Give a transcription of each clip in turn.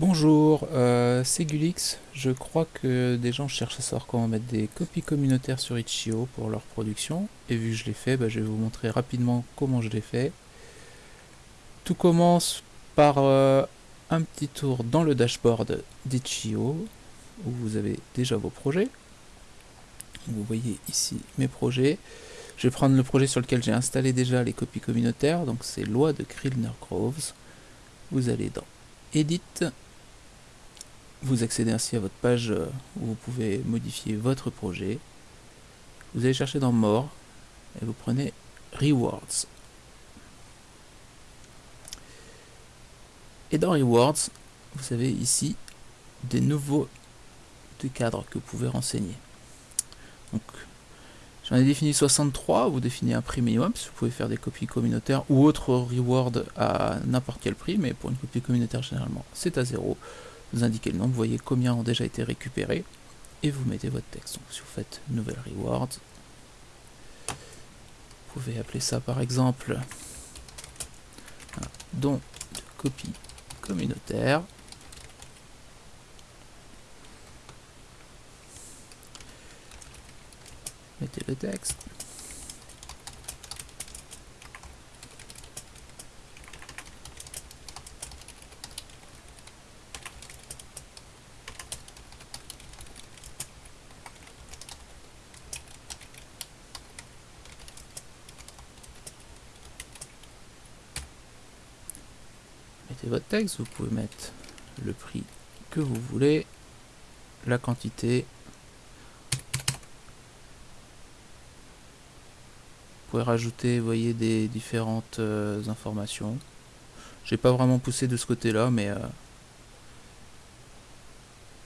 Bonjour, euh, c'est Gulix. Je crois que des gens cherchent à savoir comment mettre des copies communautaires sur Itch.io pour leur production. Et vu que je l'ai fait, bah, je vais vous montrer rapidement comment je l'ai fait. Tout commence par euh, un petit tour dans le dashboard d'Itch.io où vous avez déjà vos projets. Vous voyez ici mes projets. Je vais prendre le projet sur lequel j'ai installé déjà les copies communautaires, donc c'est Loi de Krillner Groves. Vous allez dans Edit, vous accédez ainsi à votre page euh, où vous pouvez modifier votre projet. Vous allez chercher dans More et vous prenez Rewards. Et dans Rewards, vous avez ici des nouveaux cadres que vous pouvez renseigner. Donc, j'en ai défini 63, vous définissez un prix minimum, vous pouvez faire des copies communautaires ou autres rewards à n'importe quel prix, mais pour une copie communautaire généralement c'est à zéro vous indiquez le nombre, vous voyez combien ont déjà été récupérés, et vous mettez votre texte. Donc si vous faites nouvelle reward, vous pouvez appeler ça par exemple un don de copie communautaire. Mettez le texte. Votre texte, vous pouvez mettre le prix que vous voulez, la quantité. Vous pouvez rajouter, voyez, des différentes euh, informations. J'ai pas vraiment poussé de ce côté-là, mais euh,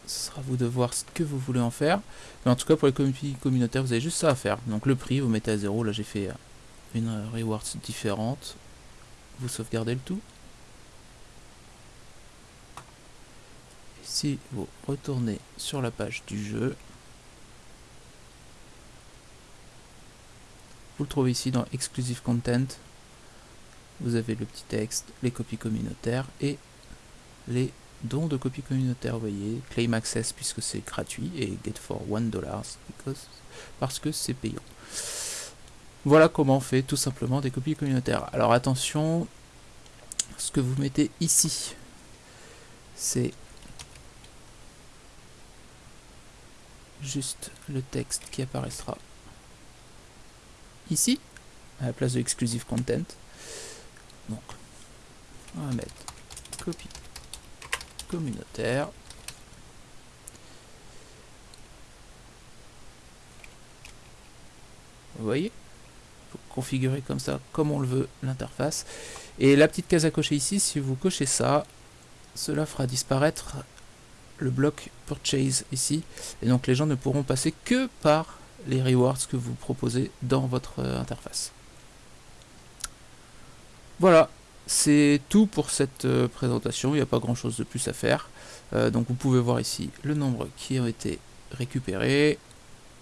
ce sera à vous de voir ce que vous voulez en faire. Mais en tout cas, pour les copies communautaires, vous avez juste ça à faire. Donc le prix, vous mettez à zéro. Là, j'ai fait euh, une rewards différente. Vous sauvegardez le tout. Si vous retournez sur la page du jeu, vous le trouvez ici dans Exclusive Content. Vous avez le petit texte, les copies communautaires et les dons de copies communautaires. Vous voyez, Claim Access puisque c'est gratuit et Get for 1$ parce que c'est payant. Voilà comment on fait tout simplement des copies communautaires. Alors attention, ce que vous mettez ici, c'est juste le texte qui apparaîtra ici, à la place de exclusive content. Donc, on va mettre copie communautaire. Vous voyez? Configurer comme ça, comme on le veut, l'interface. Et la petite case à cocher ici, si vous cochez ça, cela fera disparaître le bloc purchase ici. Et donc les gens ne pourront passer que par les rewards que vous proposez dans votre euh, interface. Voilà, c'est tout pour cette euh, présentation. Il n'y a pas grand chose de plus à faire. Euh, donc vous pouvez voir ici le nombre qui ont été récupérés.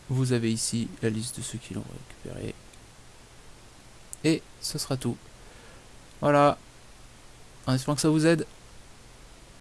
Vous avez ici la liste de ceux qui l'ont récupéré. Et ce sera tout. Voilà. En espérant que ça vous aide.